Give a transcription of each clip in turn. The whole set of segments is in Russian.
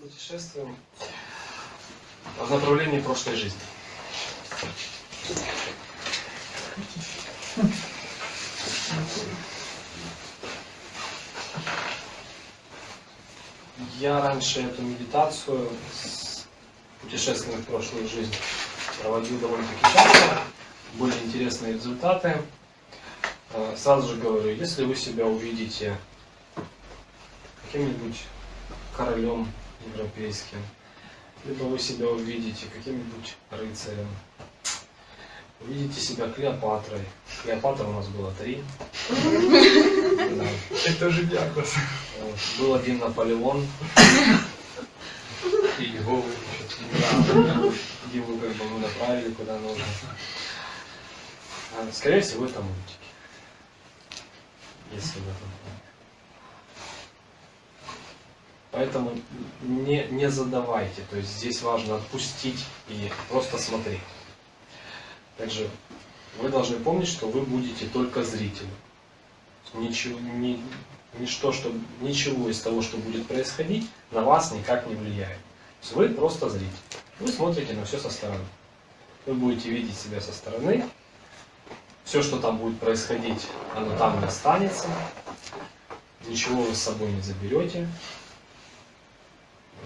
Путешествуем в направлении прошлой жизни. Я раньше эту медитацию с путешествием в прошлую жизнь проводил довольно-таки часто. Были интересные результаты. Э, Сразу же говорю, если вы себя увидите каким-нибудь королем европейским, либо вы себя увидите каким-нибудь рыцарем, увидите себя Клеопатрой. Клеопатра у нас было три. Это уже диагноз. Был один Наполеон. И его. Да. Его как бы мы направили куда нужно. А, Скорее всего, это мультики. Если в этом плане. Поэтому не, не задавайте. То есть здесь важно отпустить и просто смотреть. Также вы должны помнить, что вы будете только зрителем. Ничего, ни, ничто, что, ничего из того, что будет происходить, на вас никак не влияет. То есть вы просто зритель. Вы смотрите на все со стороны. Вы будете видеть себя со стороны. Все, что там будет происходить, оно там и останется. Ничего вы с собой не заберете.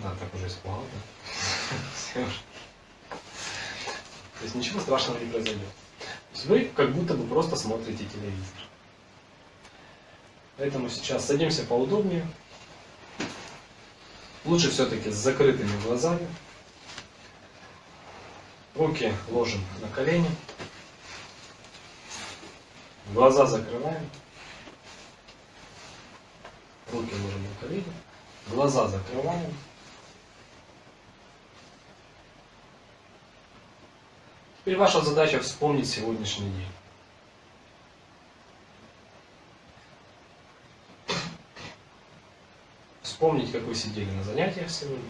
Да, так уже уже. То есть ничего страшного не произойдет. То есть вы как будто бы просто смотрите телевизор. Поэтому сейчас садимся поудобнее. Лучше все-таки с закрытыми глазами. Руки ложим на колени. Глаза закрываем. Руки ложим на колени. Глаза закрываем. Теперь ваша задача вспомнить сегодняшний день. Вспомнить, как вы сидели на занятиях сегодня.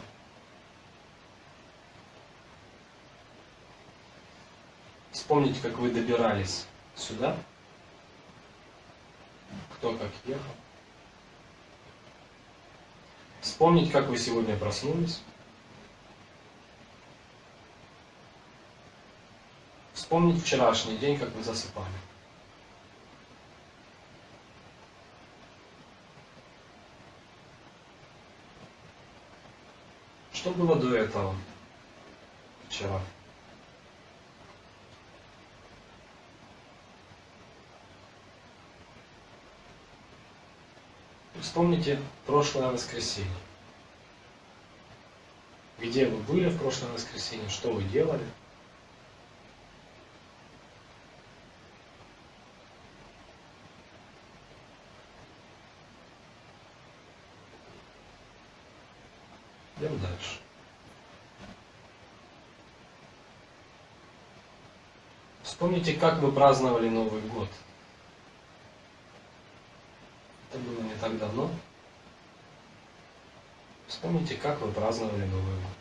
Вспомнить, как вы добирались сюда. Кто как ехал. Вспомнить, как вы сегодня проснулись. Вспомнить вчерашний день, как вы засыпали. Что было до этого? Вчера. Вспомните прошлое воскресенье. Где вы были в прошлое воскресенье, что вы делали? Вспомните, как вы праздновали Новый год. Это было не так давно. Вспомните, как вы праздновали Новый год.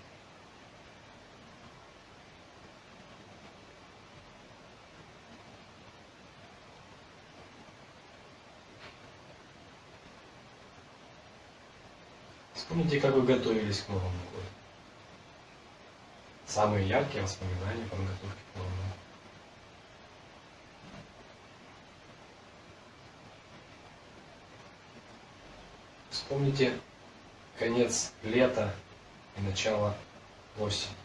Вспомните, как вы готовились к Новому году. Самые яркие воспоминания по подготовке к Новому году. Вспомните конец лета и начало осени.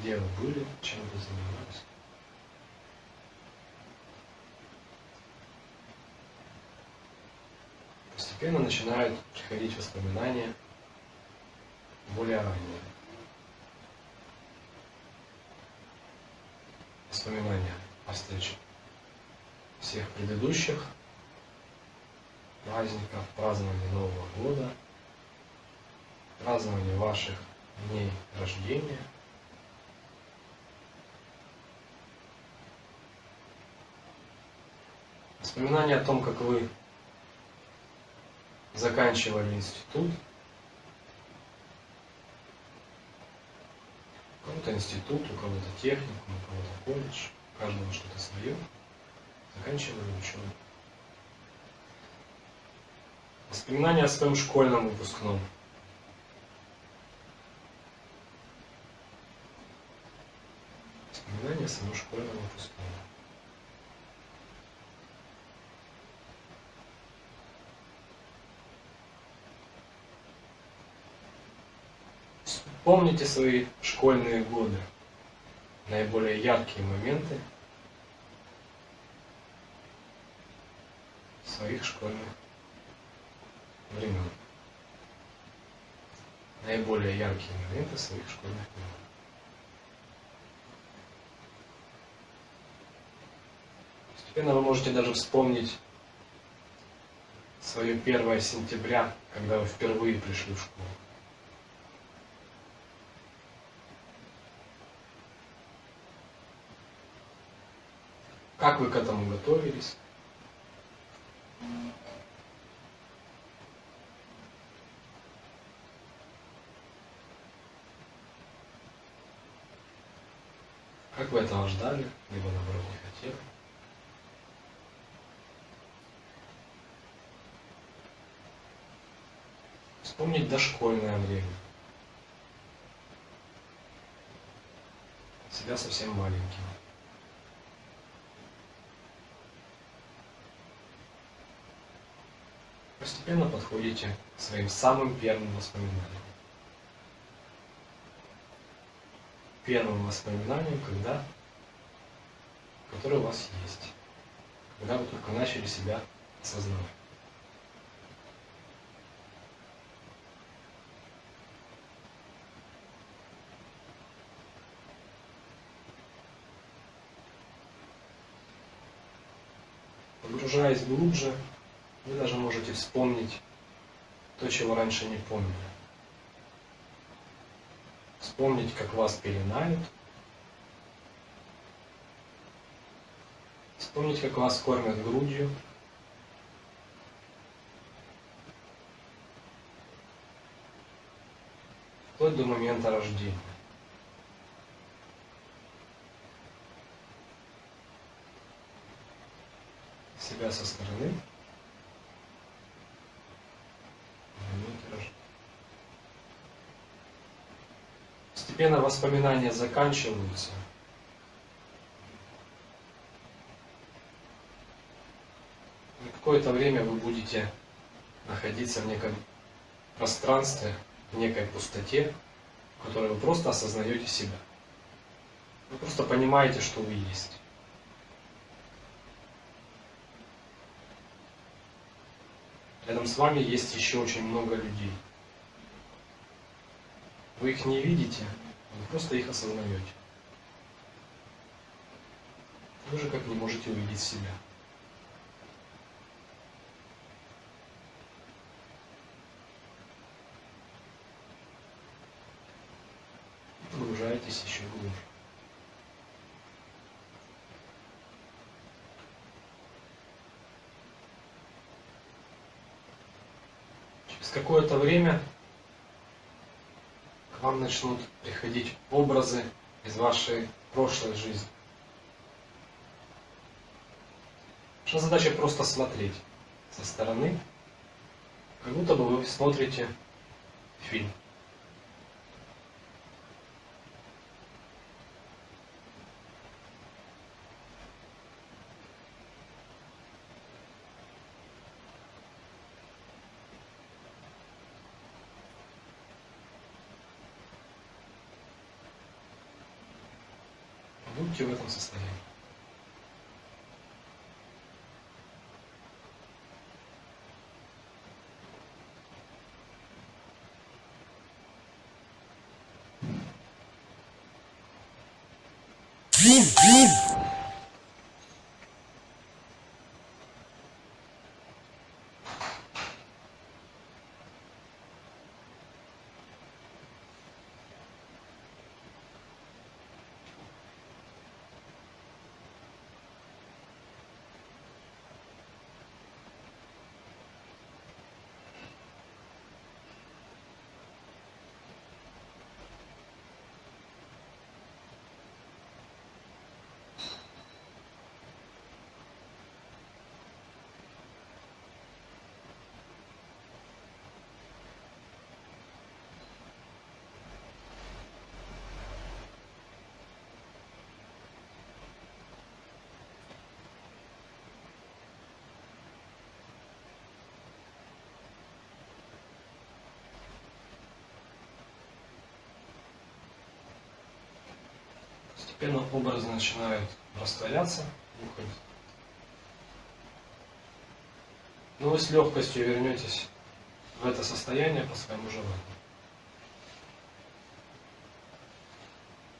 Где вы были, чем вы занимались? Постепенно начинают приходить воспоминания более ранние. Воспоминания о встрече всех предыдущих праздников, празднования Нового года, празднования ваших дней рождения. Воспоминания о том, как вы заканчивали институт. У кого-то институт, у кого-то техникум, у кого-то колледж, у каждого что-то свое. Заканчивали учебу. Воспоминания о своем школьном выпускном. Воспоминания о своем школьном выпускном. Помните свои школьные годы, наиболее яркие моменты своих школьных времен. Наиболее яркие моменты своих школьных времен. Постепенно вы можете даже вспомнить свое 1 сентября, когда вы впервые пришли в школу. Как вы к этому готовились? Как вы этого ждали, либо наоборот не хотели? Вспомнить дошкольное время. Себя совсем маленьким. Постепенно подходите к своим самым первым воспоминаниям. Первым воспоминанием, когда, которое у вас есть, когда вы только начали себя осознавать. Погружаясь глубже, вы даже можете вспомнить то, чего раньше не помнили. Вспомнить, как вас пеленают. Вспомнить, как вас кормят грудью. Вплоть до момента рождения. Себя со стороны. Постепенно воспоминания заканчиваются. И какое-то время вы будете находиться в неком пространстве, в некой пустоте, в которой вы просто осознаете себя. Вы просто понимаете, что вы есть. Рядом с вами есть еще очень много людей. Вы их не видите, вы просто их осознаете. Вы же как не можете увидеть себя. Погружаетесь еще глубже. Через какое-то время вам начнут приходить образы из вашей прошлой жизни. Ваша задача просто смотреть со стороны, как будто бы вы смотрите фильм. Будьте в этом состоянии. Постепенно образы начинают растворяться, уходят. Но вы с легкостью вернетесь в это состояние по своему желанию.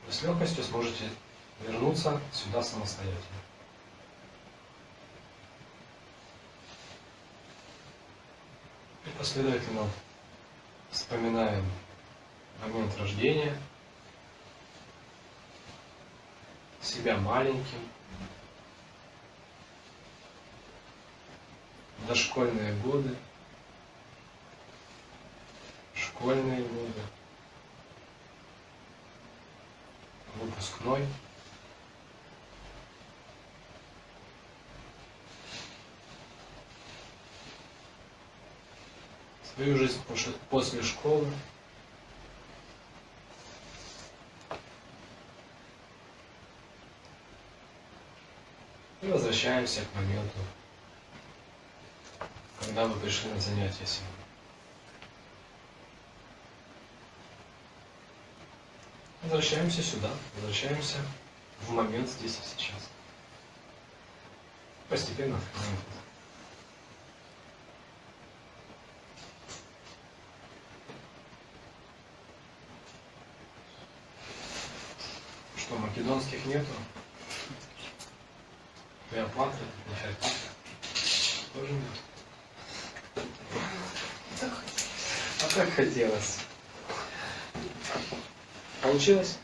Вы с легкостью сможете вернуться сюда самостоятельно. И последовательно вспоминаем момент рождения, себя маленьким, дошкольные годы, школьные годы, выпускной. Свою жизнь после школы. И возвращаемся к моменту, когда вы пришли на занятия сегодня. Возвращаемся сюда, возвращаемся в момент здесь и сейчас. Постепенно открываем. Что, македонских нету? Клеопатры, Нефертити? Тоже нет? А как хотелось. Получилось?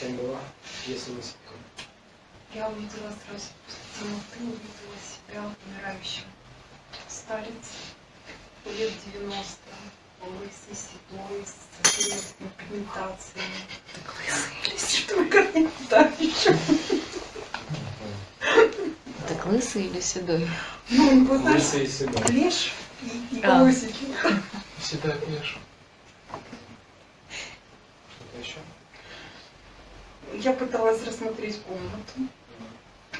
Кем была? Если вы Я увидела сразу темноты, увидела себя умирающим. Старец, лет 90, лысый, седой, с всеми пигментациями. Что комментарий? Лысый или седой? Ну, знаешь, Лысый и седой. клеш и, и А. волосики. Всегда пьешь. Что-то еще? Я пыталась рассмотреть комнату.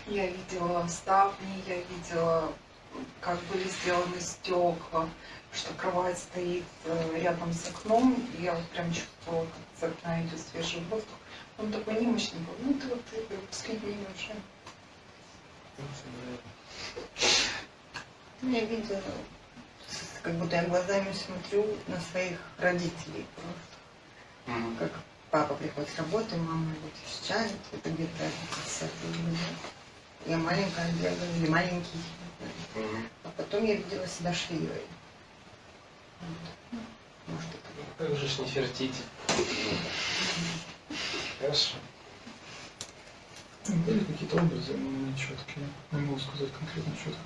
Я видела ставни, я видела, как были сделаны стекла, что кровать стоит э, рядом с окном, и я вот прям чувствовала, как с окна идет свежий воздух. Он такой немощный был. Ну, ты вот ты выпускник уже. Я видела, как будто я глазами смотрю на своих родителей просто. Мгм. Как папа приходит с работы, мама его встречает, это где-то 50 лет. Я маленькая бегаю, или маленький. Мгм. А потом я видела себя швеей. Вот. Может, это. Как же ж не фертите? Хорошо. Были какие-то образы, но не четкие. Не могу сказать конкретно четко.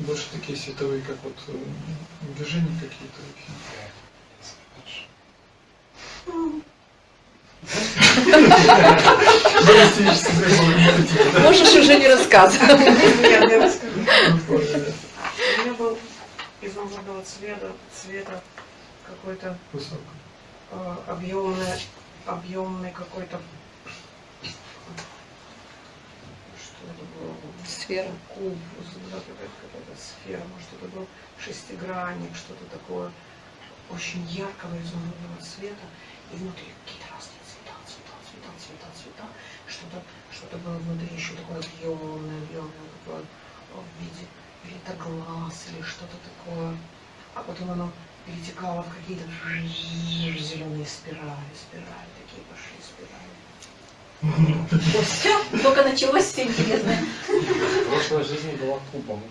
Больше такие световые, как вот э, движения какие-то. Можешь уже не рассказывать. Нет, я расскажу. Высокий. У меня был из розового цвета, цвета какой-то э, объемный, объемный какой-то что это было? Сфера. Куб, да, какая-то сфера, может это был шестигранник, что-то такое очень яркого изумрудного цвета, и внутри какие-то разные цвета, цвета, цвета, цвета, цвета, что-то что было внутри еще такое объемное, объемное, такое в виде где-то глаз или что-то такое. А потом оно перетекало в какие-то зеленые спирали, спирали, такие пошли спирали. Все, только началось все интересное. Прошлая жизнь была кубом.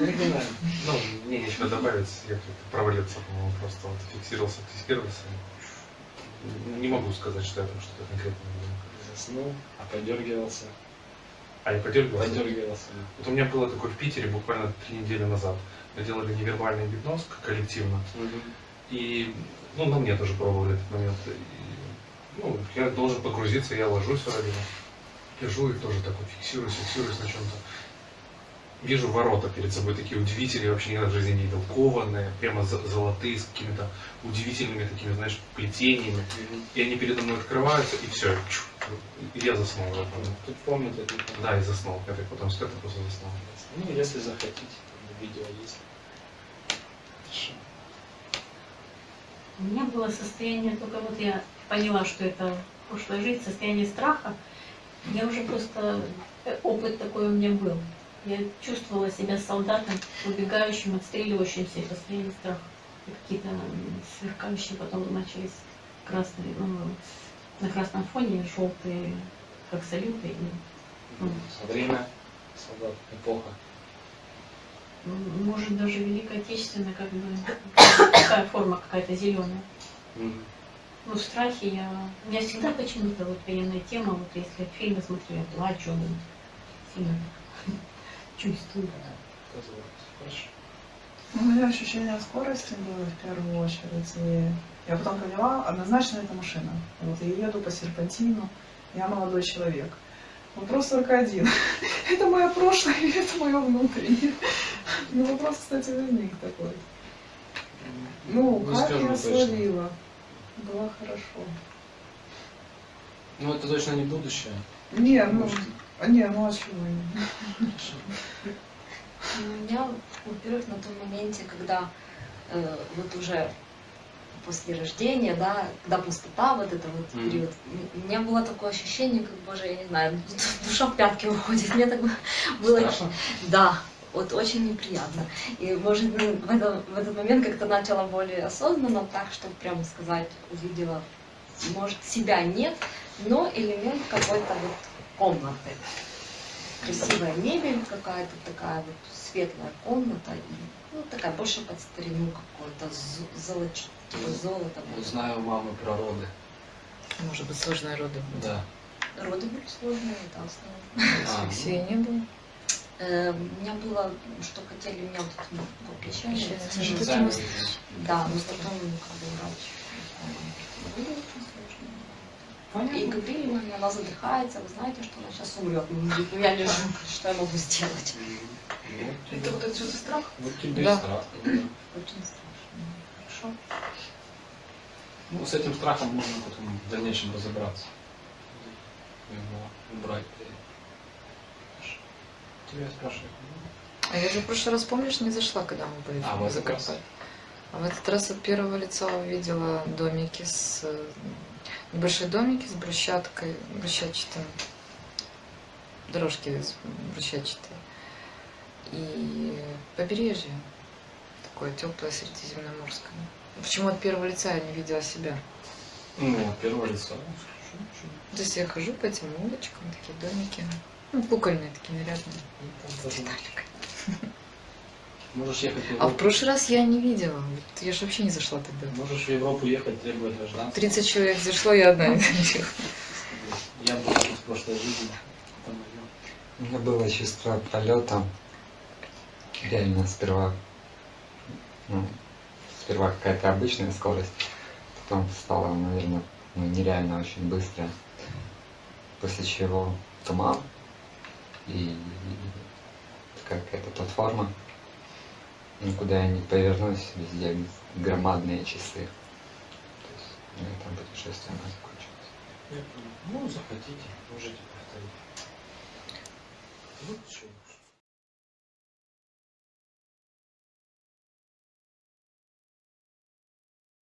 Оригинально. Ну, мне нечего добавить, я как-то провалился, по-моему, просто вот фиксировался, фиксировался. Не могу сказать, что я там что-то конкретное видел. Заснул, а подергивался. А я подергивался. Подергивался. Вот у меня было такое в Питере буквально три недели назад. Мы делали невербальный гипноз коллективно. И, ну, на мне тоже пробовали этот момент. Ну, я должен погрузиться, я ложусь вроде бы. Лежу и тоже так вот фиксируюсь, фиксируюсь на чем-то. Вижу ворота перед собой такие удивительные, вообще никогда в жизни не видел. Кованые, прямо золотые, с какими-то удивительными такими, знаешь, плетениями. И они передо мной открываются, и все. И я заснул. Тут помните, тут Да, и заснул. Я так потом спят, и просто заснул. Ну, если захотите, там видео есть. Хорошо. У меня было состояние, только вот я поняла, что это прошлая жизнь, состояние страха, я уже просто, э, опыт такой у меня был. Я чувствовала себя солдатом, убегающим, отстреливающимся из состояния страха. И какие-то сверкающие потом начались красные, ну, на красном фоне желтые, как салюты. И, ну, Время, солдат, эпоха. может, даже Великая Отечественная, как бы, такая форма какая-то зеленая. Мгм. Ну, в страхе я... У меня всегда почему-то вот военная тема, вот если фильмы смотрю, я плачу, ну, сильно чувствую. Ну, У меня ощущение скорости было в первую очередь. И я потом поняла, однозначно это машина. Вот я еду по серпантину, я молодой человек. Вопрос только один. Это мое прошлое или это мое внутреннее? Ну, вопрос, кстати, возник такой. Ну, Не как я точно. словила? Было хорошо. Ну, это точно не будущее. Не, ну, Может, а не, ну а чего? не? У меня, во-первых, на том моменте, когда э, вот уже после рождения, да, когда пустота, вот это вот Мгм. период, у меня было такое ощущение, как, боже, я не знаю, душа в пятки уходит. Мне так было, Страшно? да, вот очень неприятно. И, может, ну, в, этом- в этот момент как-то начала более осознанно, так, чтобы прямо сказать, увидела, может, себя нет, но элемент какой-то вот комнаты. Красивая мебель какая-то такая вот светлая комната, и, ну, такая больше под старину какой-то, з- золоч, типа золото. Вот знаю у мамы про роды. Может быть, сложные роды. Да. Роды были сложные, это основа. А, Алексея не было. Э, У меня было, что хотели меня вот это, ну, печально. Печально. ну, Что сами ты видите. Да, но потом ну, как бы врач. э. И говорили мне, она задыхается, вы знаете, что она сейчас умрет. Ну, ну я лежу, что я могу сделать? Ну, Это вот отсюда страх? Вот тебе Да. и страх. да. Очень страшно. Хорошо. Ну, с этим страхом можно потом в дальнейшем разобраться. Его убрать. Тебя я спрашиваю. А я же в прошлый раз, помнишь, не зашла, когда мы были А, в закопали. А в этот раз от первого лица увидела домики с... э, Небольшие домики с брусчаткой, брусчатчатым. Дорожки с- брусчатчатые. И побережье. Такое теплое средиземноморское. Почему от первого лица я не видела себя? Ну, от первого лица. Ну. То есть я хожу по этим улочкам, такие домики. Ну, кукольные такие нарядные. Деталькой. Можешь ехать в А в Европу. прошлый раз я не видела. Вот Я же вообще не зашла тогда. Можешь в Европу ехать, требовать гражданства. 30 человек зашло, я одна не. Я был в прошлой жизни. У меня было чувство полета. Реально сперва, ну, сперва какая-то обычная скорость, потом стала, наверное, ну, нереально очень быстро. После чего туман и такая какая-то платформа. Никуда я не повернусь, везде громадные часы. То есть на этом путешествие оно закончилось. Ну, захотите, можете повторить. Ну, что,